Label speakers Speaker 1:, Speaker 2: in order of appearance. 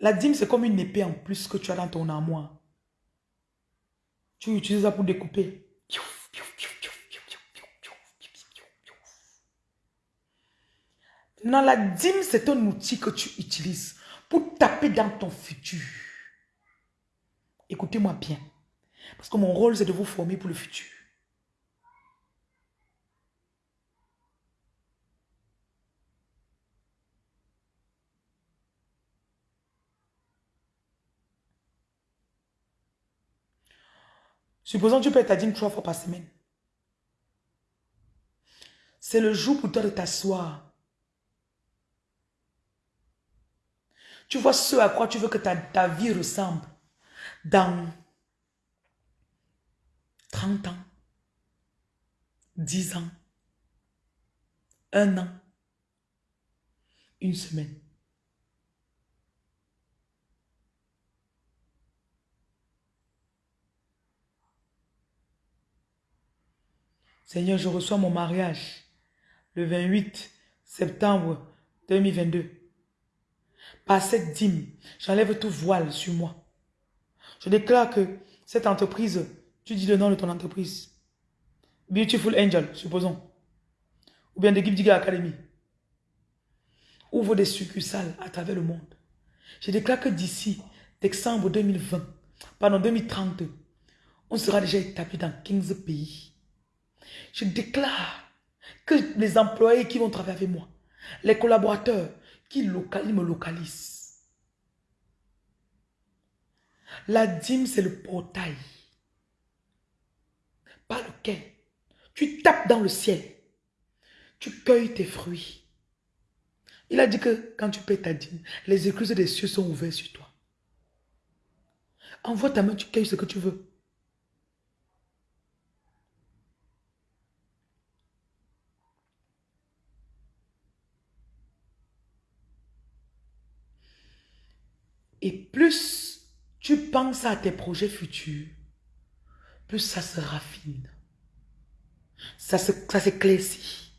Speaker 1: La dîme, c'est comme une épée en plus que tu as dans ton armoire. Tu utilises ça pour découper. Non, la dîme, c'est un outil que tu utilises pour taper dans ton futur. Écoutez-moi bien. Parce que mon rôle, c'est de vous former pour le futur. Supposons que tu payes ta dîme trois fois par semaine. C'est le jour pour toi de t'asseoir. Tu vois ce à quoi tu veux que ta, ta vie ressemble dans 30 ans, 10 ans, un an, une semaine. Seigneur, je reçois mon mariage le 28 septembre 2022. Par cette dîme, j'enlève tout voile sur moi. Je déclare que cette entreprise, tu dis le nom de ton entreprise. Beautiful Angel, supposons. Ou bien de Diga Academy. Ouvre des succursales à travers le monde. Je déclare que d'ici décembre 2020, pardon, 2030, on sera déjà établi dans 15 pays. Je déclare que les employés qui vont travailler avec moi, les collaborateurs qui me localisent. La dîme, c'est le portail par lequel tu tapes dans le ciel. Tu cueilles tes fruits. Il a dit que quand tu payes ta dîme, les écluses des cieux sont ouvertes sur toi. Envoie ta main, tu cueilles ce que tu veux. Et plus tu penses à tes projets futurs, plus ça se raffine. Ça s'éclaircit.